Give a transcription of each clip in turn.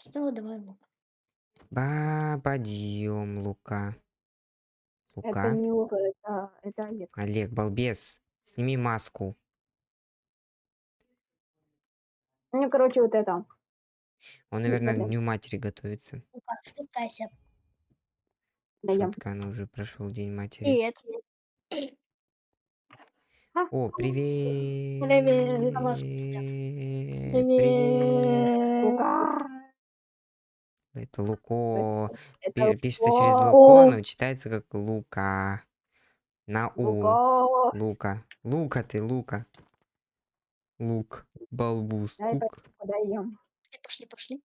Что, давай лук. Ба, подъем, Лука. Это Лука? не Лука, это, это Олег. Олег, балбес. Сними маску. Ну, короче, вот это. Он, наверное, к. Дню Матери готовится. Лука, спускайся. Шутка, ну уже прошел День Матери. Привет. О, привет. Привет. Привет. Лука. Это Луко. Это Пи- Пишется через Луко. Луко, но читается как Лука. На У. Лука. Лука. Лука ты, Лука. Лук. Балбус. Дай. Даем. Пошли, пошли.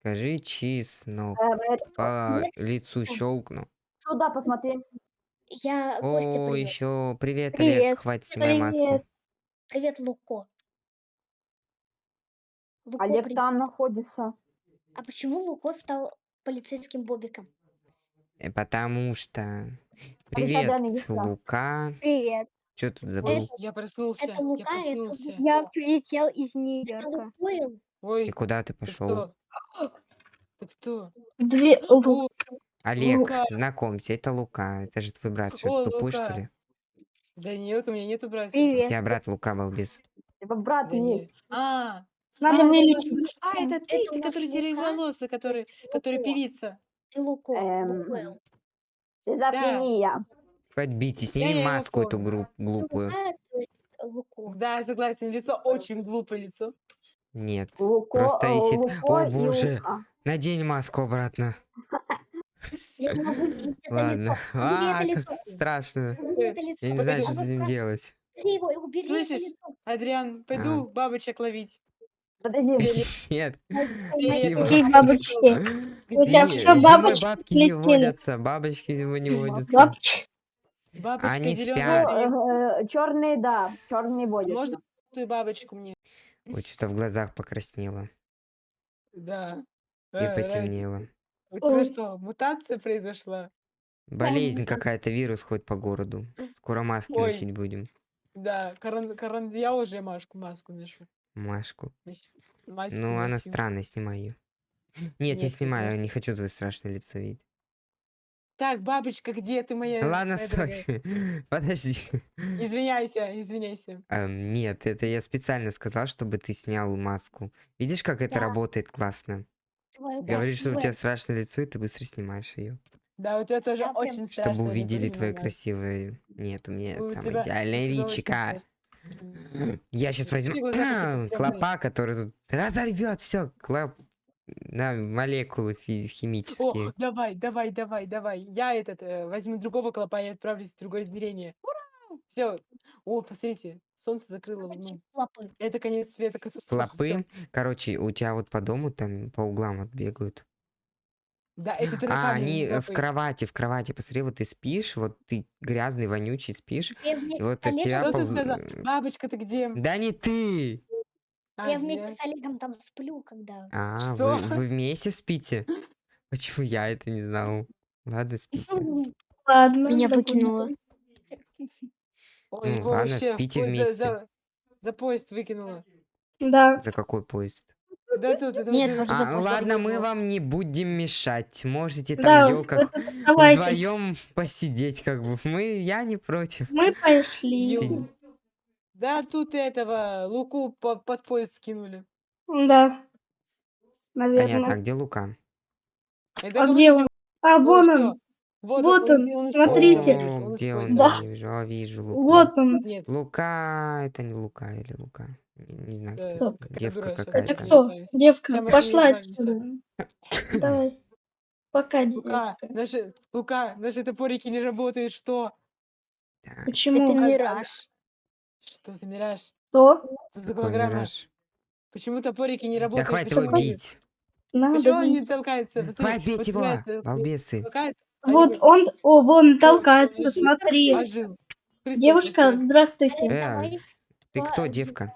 Скажи чеснок. Это- По лицу щелкну. Сюда посмотри. Я О, привет. еще привет, Привет. Олег. Хватит снимай маску. Привет. Привет, Луко. Луко, Олег привет. там находится. А почему Луко стал полицейским бобиком? Э, Потому что... Привет. Лука. Привет. Что тут забыл? Я проснулся. это Лука, я это проснулся. Лука. Я прилетел из Это Нью-Йорка. Лукойл? И Ой, куда ты пошел? кто? Ты кто? Две... О, Олег, Лука. знакомься, это Лука. Это же твой брат. Что, О, ты тупой, что Лука. ли? да нет, у меня нету братьев. У Привет. тебя брат Лука балбес. Типа брат Да нет. А, Надо а, это. А, ты, ты, который Лука, сероволосый, который, который певица. Эм. Шизофрения. Хватит Я сними маску эту гру- глупую. Да, я согласен, лицо очень глупое лицо. Нет. Луко, Просто висит. Луко О и боже. Лука. Надень маску обратно. Я не могу видеть это Ладно. лицо. Убери А, это как лицо. страшно. Убери это лицо. Я не знаю, что А с так, делать. Убери его, убери это Слышишь? лицо. Адриан, пойду бабочек ловить. Подожди. Нет. Какие бабочки? У тебя все бабочки бабки не водятся. Бабочки зимой не водятся. Бабочки. Бабочка Они зеленая. спят. Черные, э, да. Черные водятся. Можно ту бабочку мне? Вот что-то в глазах покраснело Да. и Э, потемнело. У тебя что, мутация произошла? Болезнь какая-то, вирус ходит по городу. Скоро маски носить будем. Да, корон, корон, я уже маску, маску ношу. Машку. Маску Ну, она носю. странная, снимай ее. Нет, не Нет, снимай, я конечно. не хочу твое страшное лицо видеть. Так, бабочка, где ты моя? Ладно, моя? Подожди. Извиняйся, извиняйся. Эм, нет, это я специально сказал, чтобы ты снял маску. Видишь, как это Да. работает классно? Говоришь, что у тебя страшное лицо, и ты быстро снимаешь ее. Да, у тебя тоже Я очень Чтобы страшное лицо, увидели твое Зимина. красивое... Нет, у меня У самое тебя- идеальное личико. Я сейчас возьму клопа, который тут разорвет все. Клоп... На молекулы фи- О, химические. давай, давай, давай, давай. Я этот э, возьму другого клопа и отправлюсь в другое измерение. Ура! Все. О, посмотрите, солнце закрыло луну. Это конец света, катастрофа. всё. Клопы. Короче, у тебя вот по дому там по углам вот бегают. Да, это А, они э, в кровати, в кровати. Посмотри, вот ты спишь, вот ты грязный, вонючий спишь. Я вместе И вот от тебя Что ты полз- сказал? э, Бабочка, ты где? Да не ты! А, Я вместе с Олегом там сплю, когда... А, Что? вы, вы вместе спите? Почему я это не знал? Ладно, спите. Ладно. Меня выкинуло. Ой, Ну, ладно, спите поезд за, вместе. за, за поезд выкинуло. Да. За какой поезд? Да тут Нет, за А, поезд ладно, мы вам не будем мешать. Можете там, Да, как тут вдвоем посидеть, как бы. Мы, я не против. Мы пошли. Да тут этого Луку по- под поезд скинули. Да. Понятно, а Наверное. где Лука? Это А где он? А, вон он. Вот, Вот он, из смотрите. поезда вылез, О, он где он? Да. Я вижу. Вижу Луку. Вот он. Нет, Лука, это не Лука или Лука. Не, знаю, Да, кто это. Девка Это какая-то. мы кто? Девка, мы пошла отсюда. Давай. Пока, Лука, девка. наши, Лука, наши топорики не работают, что? Так, Почему? Это А- а- мираж. Что за мираж? Что? Что за голограмма? мираж? Почему топорики не Да работают? хватит Почему его они- бить. Надо Почему он не бить. толкается? Посмотри, Хватит бить вот его, тебя это- балбесы. толкает, а Вот его он, о, вон толкается, смотри. Девушка, здравствуйте. Э. Ты кто, девка?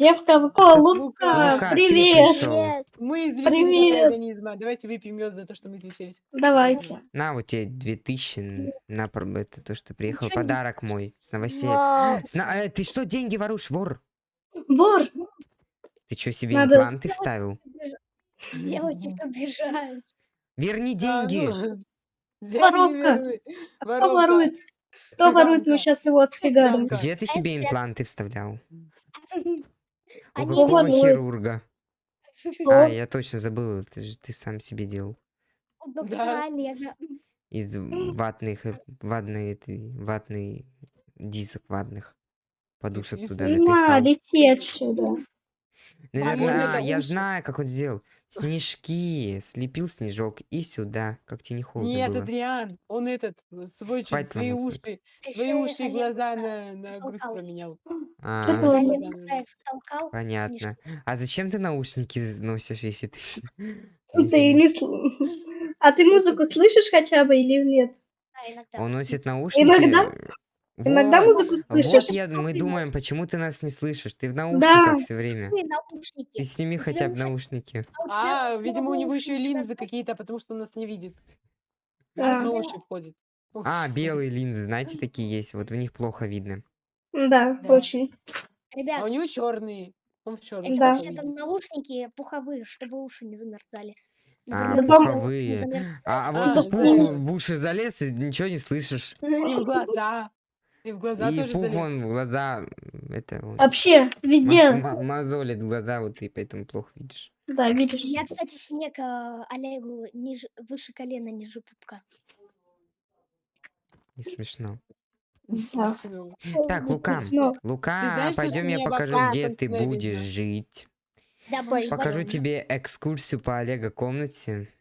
Девка, вы- о, Лука, Лука, привет. Мы излечились Привет. от организма. Давайте выпьем мед за то, что мы излечились. Давайте. На, вот тебе 2000 на это то, что приехал. Ничего не- Подарок мой. С новостей. Вау. С на- э, ты что, деньги воруешь, вор? Вор, Ты что, себе Надо- импланты вставил? Девочек обижают. Верни А, деньги. ну, деньги Воровка. А Кто ворует? Кто ворует? Мы сейчас его. Цыганка. Где ты себе импланты вставлял? У Они какого воруют. хирурга? Кто? А, я точно забыл, же ты сам себе делал. у доктора Да. Из ватных, э, ватной, ватный дисок ватных. Подушек туда На, напихал. лети отсюда. Наверное, это а, я знаю, как он сделал. Снежки. Слепил снежок и сюда. Как тебе не холодно Нет, было? Адриан, он этот, э, свой, Хватит свои ломаться. уши, свои ещё уши и глаза Бугаев на, на груз толкал. променял. А, Что было? Понятно. А зачем ты наушники носишь, если ты... Ты не сл- А ты музыку слышишь хотя бы или нет? Да, иногда. Он носит наушники. Иногда- Иногда Вот, музыку вот слышишь? я, мы думаем, почему ты нас не слышишь. Ты в Да. наушниках все время. Какие наушники? Ты сними хотя бы наушники. А, уши видимо, у него еще и линзы как- какие-то, потому что он нас не видит. А, На уши входит. А, белые линзы, знаете, такие есть. Вот в них плохо видно. Да, Да. очень. А Ребят, у него черные. Он в черных. это Да. вообще-то наушники пуховые, чтобы уши не замерзали. А, пуховые. А, а А, вот пух в уши залез, и ничего не слышишь. И в глаза. И в глаза И тоже пух залез. он в глаза, это он, Вообще, везде. маз- глаза, вот ты поэтому плохо видишь. Да, видишь. Я, кстати, снег а, Олегу ниже, выше колена, ниже пупка. Не смешно. Да. Так, Лука, Ну, Лука, знаешь, что пойдем я покажу, где ты будешь жить. Покажу тебе экскурсию по Олега комнате.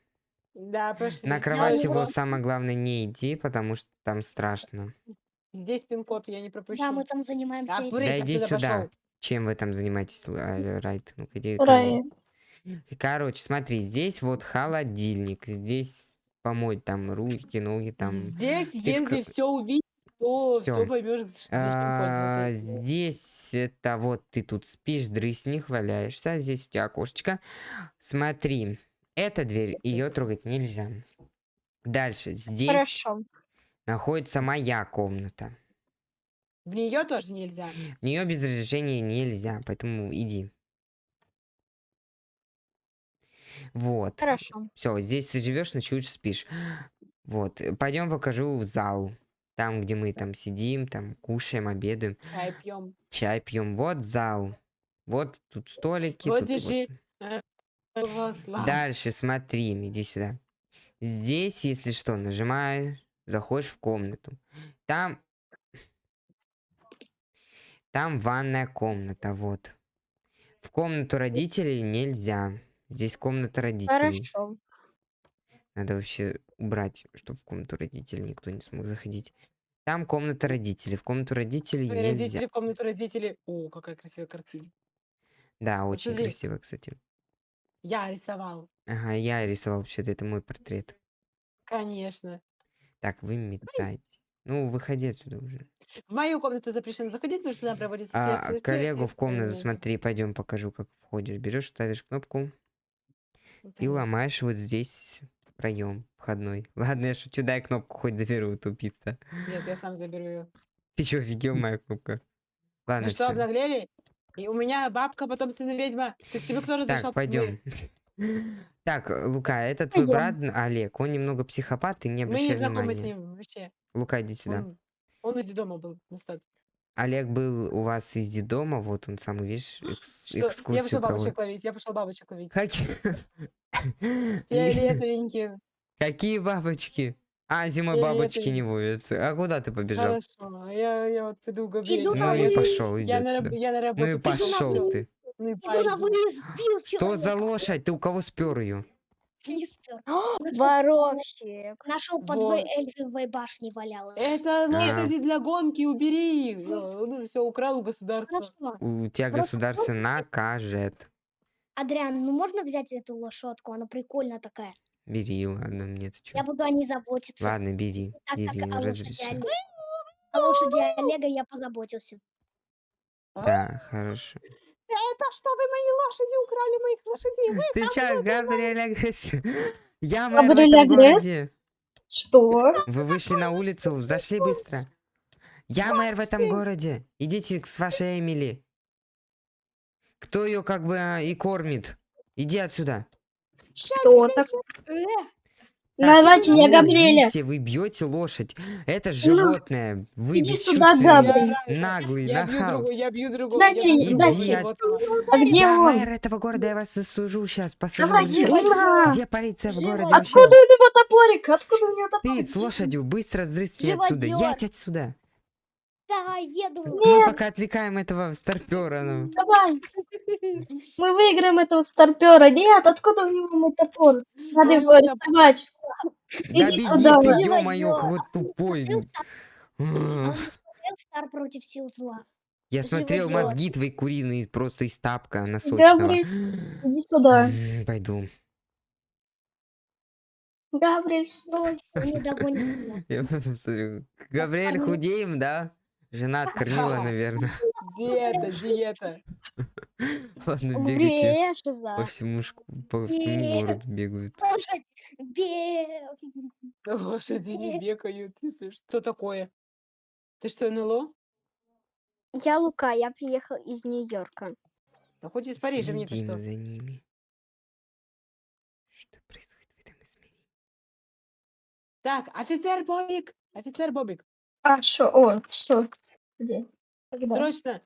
Да, пошли. На кровать его самое главное не иди, потому что там страшно. Здесь пин-код, я не пропущу. Да, мы там занимаемся Да, этим. Да иди сюда. пошел. Чем вы там занимаетесь, а, Райт? Ну-ка иди ко. Короче, смотри, здесь вот холодильник, здесь помыть там руки, ноги там. Здесь, Ты в если ка- все увидишь, то Всё. все поймешь, что А. Здесь это вот ты тут спишь, дрыснях, валяешься, здесь у тебя окошечко. Смотри, эта дверь, ее трогать нельзя. Дальше, здесь Хорошо. Находится моя комната. В нее тоже нельзя. В нее без разрешения нельзя, поэтому иди. Вот. Хорошо. Все, здесь ты живешь, ночуешь, спишь. Вот. Пойдем покажу в зал. Там, где мы там сидим, там кушаем, обедаем, Чай пьем. чай пьем. Вот зал. Вот тут столики. Вот тут держи. вот. Слава. Дальше смотри, иди сюда. Здесь, если что, нажимаешь, заходишь в комнату. Там... Там ванная комната, вот. В комнату родителей нельзя. Здесь комната родителей. Хорошо. Надо вообще убрать, чтобы в комнату родителей никто не смог заходить. Там комната родителей. В комнату родителей Твои нельзя. родители в комнату родителей. О, какая красивая картина. Да, очень Посмотри. красиво, кстати. Я рисовал. Ага, я рисовал вообще-то, это мой портрет. Конечно. Так, вы метаетесь. Ну, выходи отсюда уже. В мою комнату запрещено заходить, потому что там проводится А, свет. коллегу в комнату, смотри, пойдем покажу, как входишь. Берешь, ставишь кнопку и ломаешь вот здесь проем входной. Ладно, я шучу, дай кнопку хоть заберу, тупица. Нет, я сам заберу ее. Ты чё, офигел, моя кнопка? Ладно, Ну что, обнаглели? И у меня бабка потомственная ведьма. Так тебе кто разрешал? Так, пойдем. Так, Лука, это твой брат Олег. Он немного психопат, ты не Мы обращай не знакомы внимания. с ним вообще. Лука, иди сюда. Он, он из дома был достаточно. Олег был у вас из дома, вот он самый, видишь, экс- Что? Я экскурсию пошел бабочек ловить, я пошел бабочек ловить. Какие... Фиолетовенькие. Какие бабочки? А, зимой бабочки не водятся. А куда ты побежал? Хорошо. Я, я вот пойду. Иду Ну и пошел, иди я, на, раб- отсюда. я на Ну работу и пошел, ты. Ну и сбил Что за лошадь? Ты у кого спер ее? Не спер. Воровщик. Нашел под Вот. эльфовой башней валялась. Это А. лошади для гонки, убери. их. Ну все, украл у государства. Хорошо. У тебя Просто государство накажет. Адриан, ну можно взять эту лошадку? Она прикольная такая. Бери, ладно, мне это Я буду о ней заботиться. Ладно, бери, Так бери, лошади, разрешаю. Олега. о лошади Олега я позаботился. Да, хорошо. Это что вы мои лошади украли, моих лошадей? Вы Ты чё, Габриэль Агресс? Я мэр в этом городе. Что? Вы вышли на улицу, зашли быстро. Я мэр в этом городе. Идите к- с вашей Эмили. Кто ее как бы а, и кормит? Иди отсюда. Что так? Давайте, я ну, Габриэля. идите, вы бьете лошадь. Это Ну, животное. Вы иди сюда, Габриэль. наглый, Я бью нахал. другого, я бью другого. Дайте, я бью дайте. животного. А где Я он? мэр этого города, я вас засужу сейчас. Давайте. Где полиция в городе? Откуда у него топорик? Откуда у него Ты топорик? с лошадью быстро сдрысни отсюда. Живодёр. Ять отсюда. Да, еду. Мы пока отвлекаем этого старпера. Ну. Давай, мы выиграем этого старпера. Нет, откуда у него мой топор? Надо его арестовать. Да Иди сюда. ё-моё, какой тупой. Смотрел Стар- против сил зла. Я смотрел мозги твои куриные просто из тапка носочного. Габриэль, иди сюда. Пойду. Габриэль, стой. Не догонит меня. Я посмотрю. Габриэль, худеем, да? Жена откормила, наверное. Диета, диета. Ладно, бегайте. По всему, по всему городу бегают. Лошади не бегают. Ты слышишь, Что такое? Ты что, НЛО? Я Лука, я приехал из Нью-Йорка. Да хоть из Парижа, мне-то что? за ними. Что происходит в этом измерении? Так, офицер Бобик! Офицер Бобик, А, что? О, что? Где? Когда? срочно!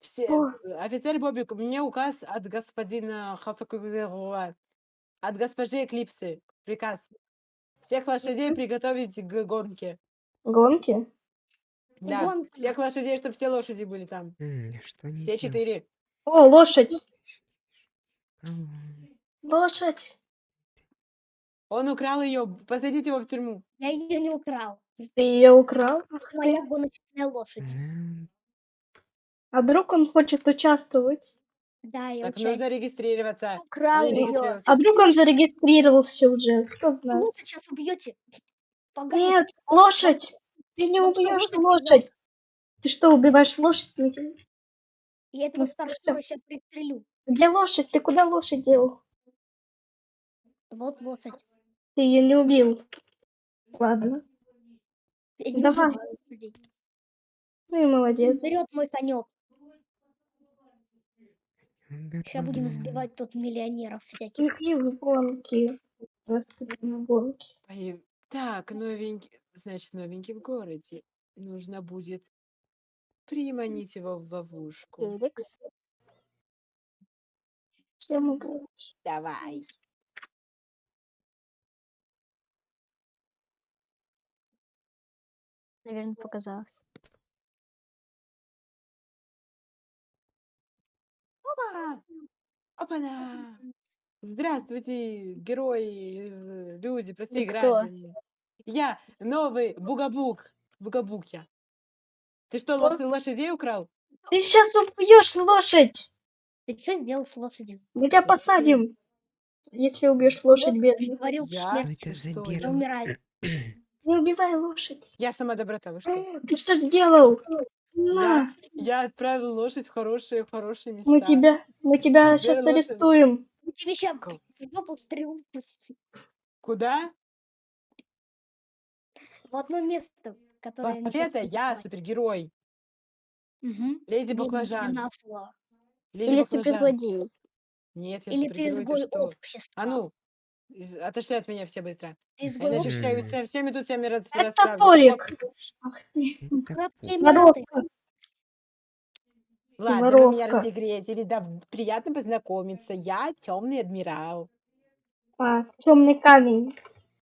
Все, э, офицер Бобик, мне указ от господина Хасакугова, от госпожи Эклипсы. Приказ. Всех лошадей приготовить к гонке. Гонки? Да, Гонка. всех лошадей, чтобы все лошади были там. М, Что они Все делают? четыре. О, лошадь. Лошадь. Он украл ее, посадите его в тюрьму. Я ее не украл. Ты ее украл? Ах Моя ты. гоночная лошадь. М, А вдруг он хочет участвовать? Да, я Так участвую. нужно регистрироваться. Украл не ее. регистрировался. А вдруг он зарегистрировался уже? Кто знает? Вы сейчас убьете. Погоди. Нет, лошадь. Ты не Ну, убьешь лошадь убьёт. лошадь. Ты что, убиваешь лошадь? Где Я этого Ну, старшего сейчас пристрелю. лошадь? Ты куда лошадь дел? Вот лошадь. Ты ее не убил. Ладно. Я не Давай. убиваю. Ну и молодец. Вперед, мой конек. Сейчас будем сбивать тут миллионеров всяких. Иди в гонки. Господи, Так, новенький, значит, новенький в городе. Нужно будет приманить его в ловушку. Феликс. Давай. Наверное, показалось. Опа! Опа-на! Здравствуйте, герои, люди, простые кто? граждане. Я новый Бугабук. Бугабук я. Ты что, лош- лошадей украл? Ты сейчас убьешь лошадь. Ты что сделал с лошадью? Мы тебя посадим. Если убьешь лошадь, бедный. Говорил Я? смерть. Что это за Что Не это? берз- умирает. Не убивай лошадь. Я сама доброта, вы что? Ты что сделал? На, Я отправил лошадь в хорошие, в хорошие места. мы тебя, мы тебя Где сейчас лошадь? арестуем. Я Тебе сейчас в жопу стрелу. Куда? В одно место, которое... Вообще-то я супергерой. Мгм. Леди Баклажан. Леди Или Баклажан. суперзлодей. Нет, я Или ты супергерой, ты изгой что? общества. А ну, из- отошли от меня все быстро. Ты А Иначе общества. со, со всеми тут всеми рас, Это расправлюсь. топорик. Пос- Ах ты, Это Эмираты. воровка. Ладно, вы меня Воровка. разогретили. Да, приятно познакомиться. Я темный адмирал. А, темный камень.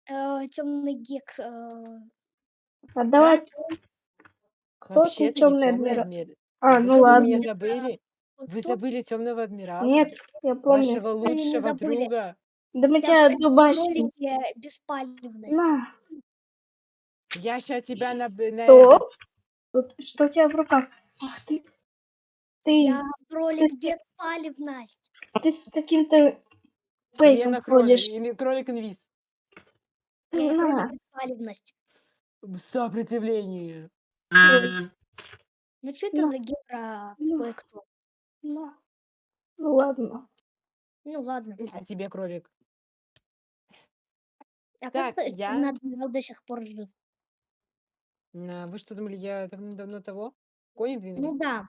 темный гек. э, А давай. Так? Кто Вообще-то ты темный не темный адмирал? адмирал. А, Вы ну что, вы ладно. меня забыли? вот Вы забыли темного адмирала? Нет, я помню. Вашего не лучшего забыли. друга. Да мы тебя дубасим. беспалевность. На, Я сейчас тебя на, что? Тут, что у тебя в руках? Ах ты. Ты, Я в ролик с- беспалевность. ты с каким-то фейком Лена кролик, ходишь. или кролик инвиз. На, беспалевность. Сопротивление. Ну что это Ну. за гера Ну. кое-кто? Ну ладно. Ну ладно. А тебе кролик. А Так, как я- я... адмирал до сих пор жив? А, Вы что думали, я давно-давно того? Кони? Ну да.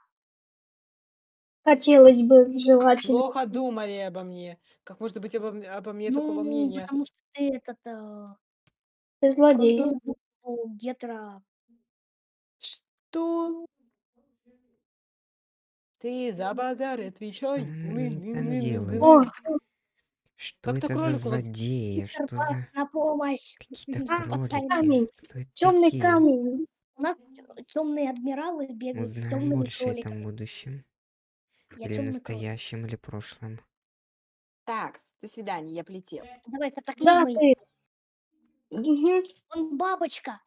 Хотелось бы, желательно. Плохо думали обо мне. Как может быть обо, м- обо мне такого Ну, мнения? потому что ты этот, э, Ты злодей. букву гетера. Что? Ты за базар отвечай. Ны- ны- там ны- ны- делает? ны- О, ны. Что Как-то это за кролик у вас- злодеи? Что за на помощь. какие-то А, кролики? камень. Кто это темный такие? камень. У нас темные адмиралы бегают с Узнаем темными больше о кроликами. этом будущем. Я Или темный кролик. настоящем, или прошлом. Так, до свидания, я полетел. Давай Да, катаклизмой. ты. Мгм. Он бабочка.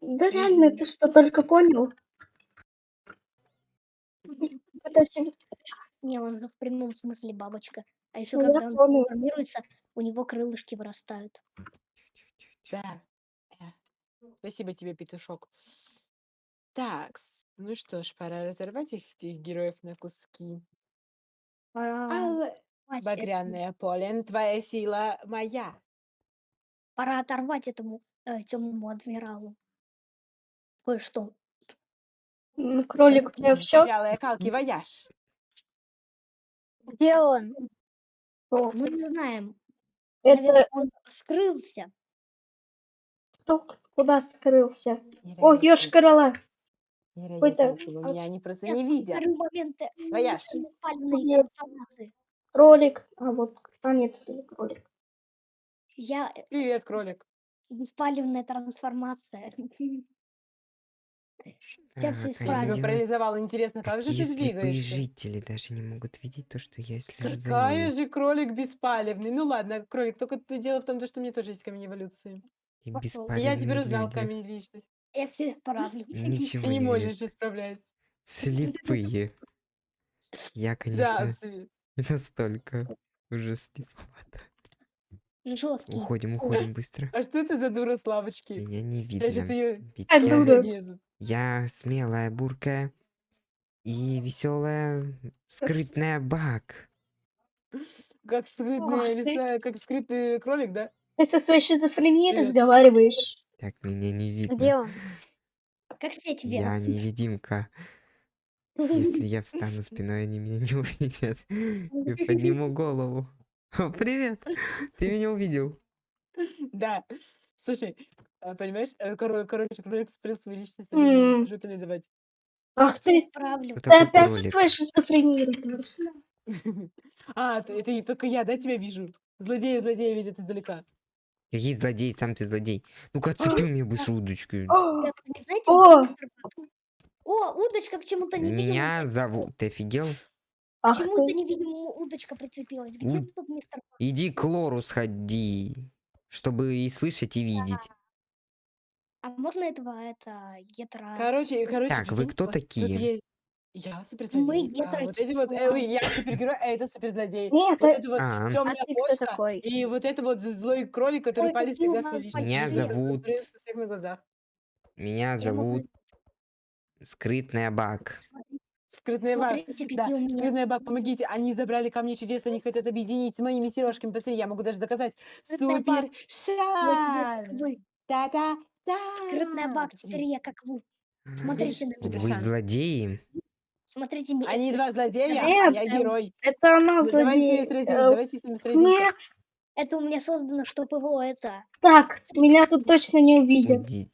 Да реально, ты что, только понял? Это все... Не, он же в прямом смысле бабочка. А еще Ну, я когда он понял. трансформируется, у него крылышки вырастают. Да. э. Спасибо тебе, петушок. Так, ну что ж, пора разорвать их, этих героев на куски. Пора, оторвать это- багряное поле, твоя сила моя. пора оторвать этому темному адмиралу. Кое-что. Ну, кролик, у тебя все? Вялая калки вояж. Где он? Мы не знаем. Наверное, Это он скрылся. кто куда скрылся? О, ешь корола. Невероятная Ой, сила. да. Меня они просто Я не видят. Вояж. Где? трансформации. Кролик. А вот, а нет, это не кролик. Я э, Привет, кролик. беспалевная трансформация. Я Так, а Я исправлю. тебя парализовал. Интересно, как же ты двигаешься? жители даже не могут видеть то, что я слежу Какая же кролик беспалевный. Ну ладно, кролик, только то дело в том, что у меня тоже есть камень эволюции. И я теперь узнал люди. камень личности. Я все исправлю. Ничего Ты не не можешь исправлять. Слепые. Я, Да, конечно, не настолько уже слеповато. Жесткий. Уходим, уходим быстро. А что это за дура с лавочки? Меня не Я видно. ее Ведь А, я, дура. Я смелая, буркая и веселая, скрытная баг. Как скрытная лиса, как скрытый кролик, да? Ты со своей шизофренией Привет. разговариваешь? Так меня не видно. Где он? Как Я вверх. невидимка. Если я встану спиной, они меня не увидят. И подниму голову. О, привет! Ты меня увидел. Да. Слушай, а, понимаешь, э, коро- короче, кролик спрел свою личность, на М. меня жопе надавать. Ах ты, Исправлю. Кто ты опять со кролик? своей шизофренией разговариваешь? А, т- это и только я, да, тебя вижу? Злодеи, злодеи видят издалека. Какие злодей, сам ты злодей. Ну-ка, отцепи мне быстро удочку. О, знаете, О! где удочка к чему-то невидимому. Меня зовут. Ты офигел? К Ах чему-то невидимому удочка прицепилась. Где тут мистер? Иди к лору сходи, чтобы и слышать, и видеть. А можно этого, это, гетера... Короче, короче, Так, вы кто такие? Я суперзлодей. Мы а, вот эти вот, э, я супергерой, а это суперзлодей. Нет, Вот э, это вот А. темная А кошка такой? и вот это вот злой кролик, который Ой, у всегда свою личность. Меня зовут- конкуренцию всех на глазах. Меня зовут Скрытная Баг. Смотрите, Скрытная баг. Да, скрытная баг, помогите. Они забрали камни чудес, они хотят объединить с моими сережками. Посмотри, я могу даже доказать. Супер Вот теперь Скрытная баг, Посмотри. теперь я как вы. А, Смотрите на меня. Вы злодеи? Смотрите меня. Они два злодея, а Нет, я эм, герой. это она Ну, давайте с ними злодей. сразимся, Э, давайте с ними сразимся. Нет, Это у меня создано, чтобы его это... так, меня тут точно не увидят. Уйдите.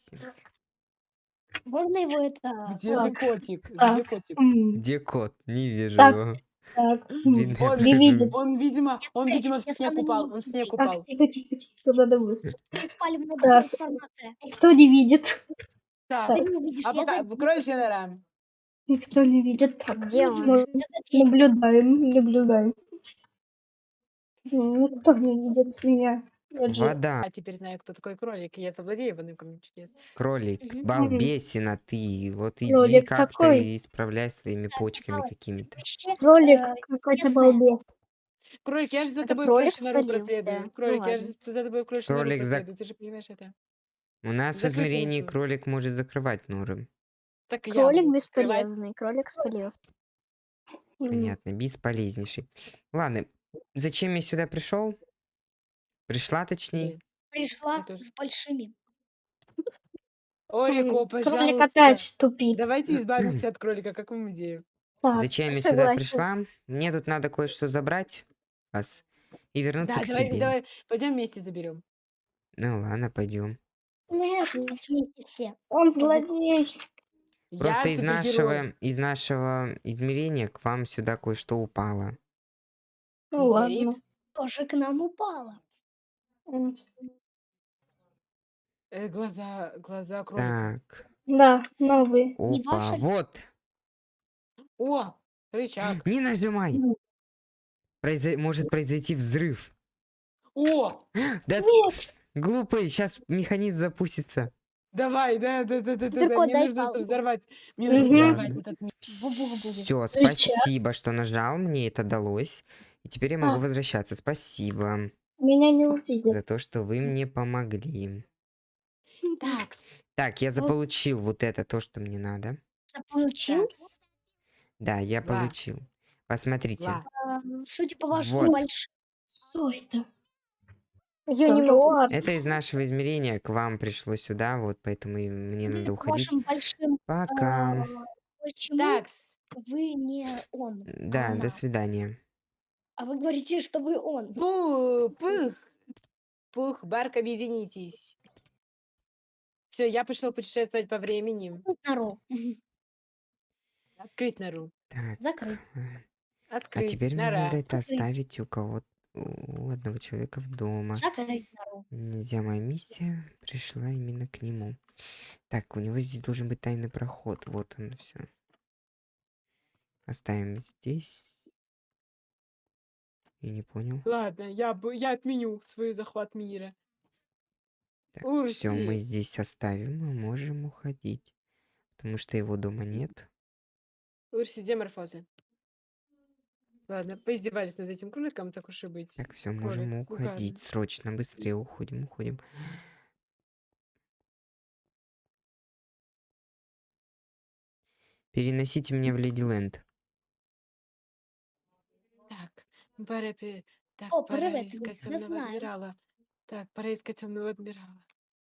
Можно его это... Где же Так, котик? Где так. котик? М, Где кот? Не вижу Так. его. Так, я Он не видит. Он, видимо, он, видимо, в снег стану упал. Он в снег упал. Так, тихо, тихо, тихо, надо быстро. Беспалевная Так. трансформация. Никто не видит. Так, Ты не увидишь, а я пока, за- кроличья нора. Никто не видит. Так, Где он? смотрим, я за дверью. наблюдаем, наблюдаем. Никто не видит меня. Я же- Вода. А теперь знаю, кто такой кролик. Я совладею в одном камне чудес. Кролик, Мгм. балбесина ты. Вот иди Кролик как-то какой? и исправляй своими почками какими-то. Вообще, Кролик э, какой-то балбес. Кролик, я же за Это тобой кролик кроличью нору спалился. проследую. Ну Кролик, я же за тобой кроличью нору Кролик за- проследую. Ты же понимаешь это? У нас в измерении носу. кролик может закрывать норы. Так я Кролик буду открывать. бесполезный. Кролик спалился. М, Понятно, бесполезнейший. Ладно, зачем я сюда пришел? Пришла, точнее. пришла Я тоже. с большими. Орико, Кролик пожалуйста. опять тупит. Давайте избавимся от кролика. Какую идею? Так, Зачем я сюда согласен. пришла? Мне тут надо кое-что забрать вас и вернуться Да, к давай, себе. давай, пойдем вместе заберем. Ну ладно, пойдем. нет, Вместе все. он злодей. Просто из супергерой. нашего, из нашего измерения к вам сюда кое-что упало. Ну ладно. Метеорит? Тоже к нам упало. М, Э, глаза, глаза кролика. Так, Да, новые. Не опа, ваши? вот. О, рычаг. Не нажимай. Произо- Может произойти взрыв. О, Да Нет, глупый, сейчас механизм запустится. давай, да, да, да, да, да, да. Мне дай нужно, чтобы палку. взорвать. Мне нужно Мгм. взорвать Ладно. этот. Все, Рычаг. спасибо, что нажал, мне это далось. И теперь я могу А. возвращаться. Спасибо меня не увидят. за то, что вы мне помогли. Такс, Так, я заполучил вот это, то, что мне надо. Заполучил. Да, я Ла. получил. Посмотрите. Ла. А, Судя по вашему Вот. большому... Что это? Я не могу. Это из нашего измерения к вам пришло сюда, вот поэтому и мне надо уходить. Вашим большим... Пока. а, Почему Такс. вы не он? Да, она. до свидания. А вы говорите, что вы он. Пух, пух. Пух, Барк, объединитесь. Все, я пошел путешествовать по времени. Нору. Мгм. Открыть нору. Так. Закрыть. э, А Открыть. теперь мне Нора. надо это Открыть. оставить у кого у одного человека в дома. Закрыть нору. Нельзя, моя миссия пришла именно к нему. Так, у него здесь должен быть тайный проход. Вот он все. Оставим здесь. Я не понял. Ладно, я, б- я отменю свой захват мира. Так, все, мы здесь оставим, мы можем уходить. Потому что его дома нет. Урси, деморфозы. Ладно, поиздевались над этим кроликом, так уж и быть. Так, все, можем Кролик, уходить. Срочно, быстрее уходим, уходим. Переносите меня в Леди Ленд. Так, пора, пе- так, О, пора искать я темного адмирала. Так, пора искать темного адмирала.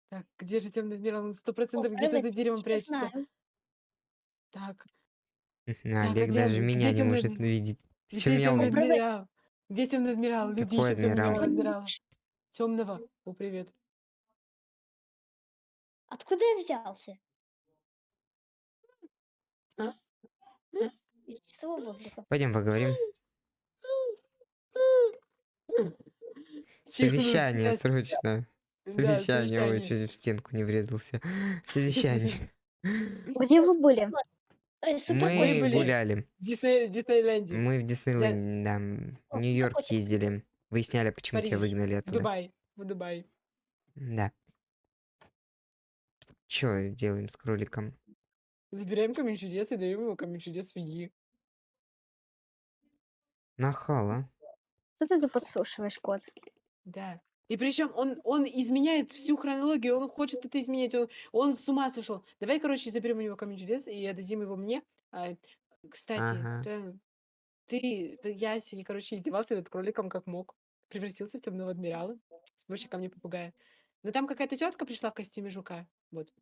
Так, где же темный адмирал? Он сто процентов О, где-то за деревом прячется. знаю. Так, Олег где даже он? меня Где не темный может адмирал? видеть. Ты где темный Привет. адмирал? Где темный адмирал? Люди Какой ищут темного адмирал? адмирала. Темного. О, привет. Откуда я взялся? А? Из чистого воздуха. Пойдем поговорим. Совещание срочно. Совещание. Ой, чуть в стенку не врезался. Совещание. Где вы были? Э, Мы гуляли. В Дисней- в Диснейленде. Мы в Диснейленд, да, в Нью-Йорк ездили. Выясняли, почему тебя выгнали В оттуда. Дубай. В Дубай. Да. Чё делаем с кроликом? Забираем камень чудес и даем ему камень чудес свиньи. Нахала. Что ты тут подслушиваешь, кот? Да. И причем он, он изменяет всю хронологию, он хочет это изменять, он, он с ума сошел. Давай, короче, заберем у него камень чудес и отдадим его мне. А, кстати, Ага. ты, ты- я сегодня, короче, издевался над кроликом как мог. Превратился в темного адмирала с помощью камня попугая. Но там какая-то тетка пришла в костюме жука. Вот.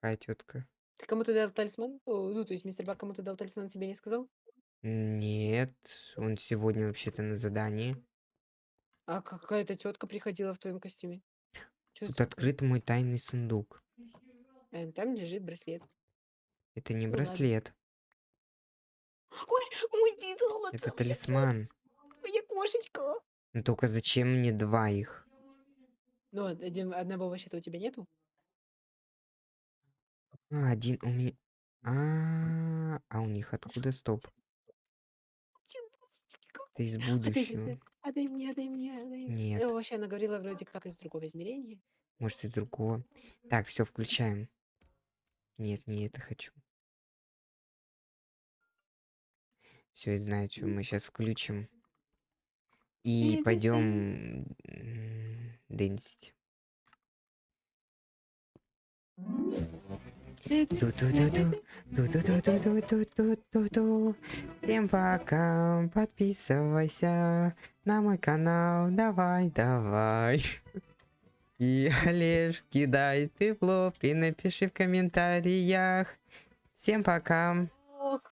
Какая тетка? Ты кому-то дал талисман? О, ну, то есть мистер Бак кому-то дал талисман, тебе не сказал? Нет, он сегодня вообще-то на задании. А какая-то тетка приходила в твоем костюме. Чё Тут это открыт мой тайный сундук. Эм, Там лежит браслет. Это не Ну ладно. браслет, Ой, ой, ты золото! это моя талисман. Моя кошечка. Но только зачем мне два их? Ну, один, одного вообще-то у тебя нету? А, один у меня... А, а у них откуда? Стоп. Это из Отдай, будущего. отдай, мне, отдай мне, отдай мне. Нет. Ну, вообще, она говорила вроде как из другого измерения. Может, из другого. Так, все, включаем. Нет, не это хочу. Все, я знаю, что мы сейчас включим. И пойдем дэнсить. Всем пока, подписывайся на мой канал, давай, давай. И Олеж, кидай ты в лоб и напиши в комментариях. Всем пока.